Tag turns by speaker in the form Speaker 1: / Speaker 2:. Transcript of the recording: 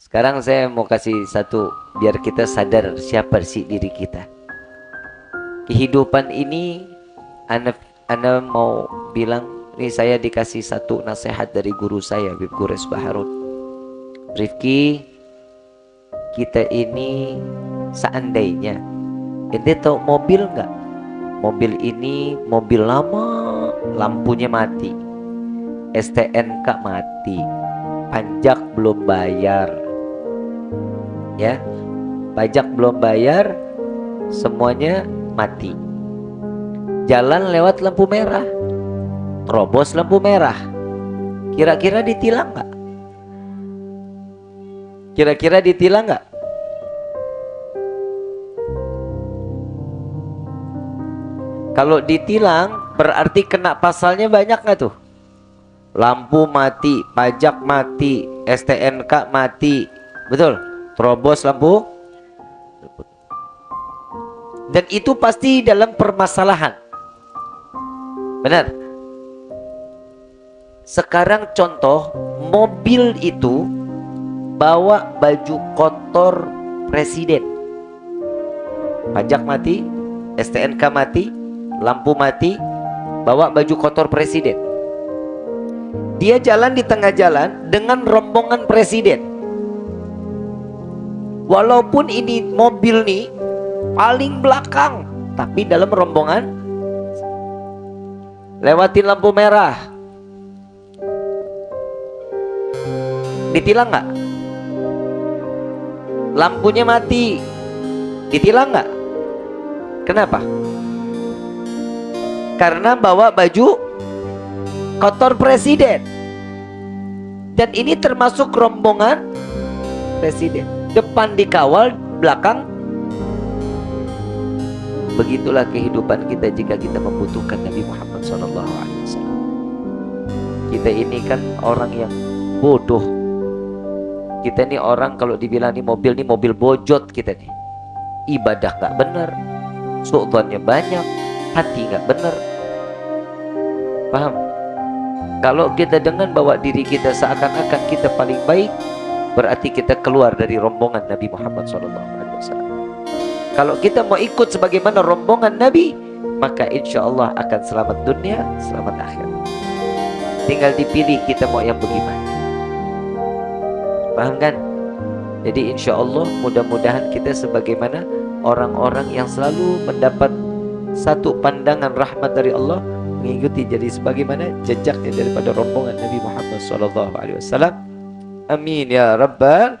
Speaker 1: Sekarang saya mau kasih satu biar kita sadar siapa sih diri kita. Kehidupan ini anda anda mau bilang ini saya dikasih satu nasihat dari guru saya Bib Gures Baharut. Rifki kita ini seandainya ente tahu mobil nggak? Mobil ini mobil lama lampunya mati. STNK mati. Pajak belum bayar ya. Pajak belum bayar semuanya mati. Jalan lewat lampu merah terobos lampu merah. Kira-kira ditilang nggak? Kira-kira ditilang nggak? Kalau ditilang berarti kena pasalnya banyak nggak tuh? Lampu mati pajak mati STNK mati. Betul terobos lampu. Dan itu pasti dalam permasalahan. Benar? Sekarang contoh mobil itu bawa baju kotor presiden. Pajak mati STNK mati lampu mati bawa baju kotor presiden. Dia jalan di tengah jalan dengan rombongan presiden Walaupun ini mobil nih paling belakang, tapi dalam rombongan lewatin lampu merah. Ditilang nggak? Lampunya mati. Ditilang nggak? Kenapa? Karena bawa baju kotor presiden. Dan ini termasuk rombongan presiden depan dikawal, belakang Begitulah kehidupan kita jika kita membutuhkan Nabi Muhammad SAW. Kita ini kan orang yang bodoh. Kita ini orang kalau dibilang ini mobil ini mobil bojot kita nih. Ibadah nggak benar, sultannya banyak, hati nggak benar. Paham? Kalau kita dengan bawa diri kita seakan-akan kita paling baik, berarti kita keluar dari rombongan Nabi Muhammad SAW. Kalau kita mau ikut sebagaimana rombongan Nabi, maka insya Allah akan selamat dunia, selamat akhir. Tinggal dipilih kita mau yang bagaimana. Paham kan? Jadi insya Allah mudah-mudahan kita sebagaimana orang-orang yang selalu mendapat satu pandangan rahmat dari Allah mengikuti jadi sebagaimana jejaknya daripada rombongan Nabi Muhammad SAW. Amin ya rabbal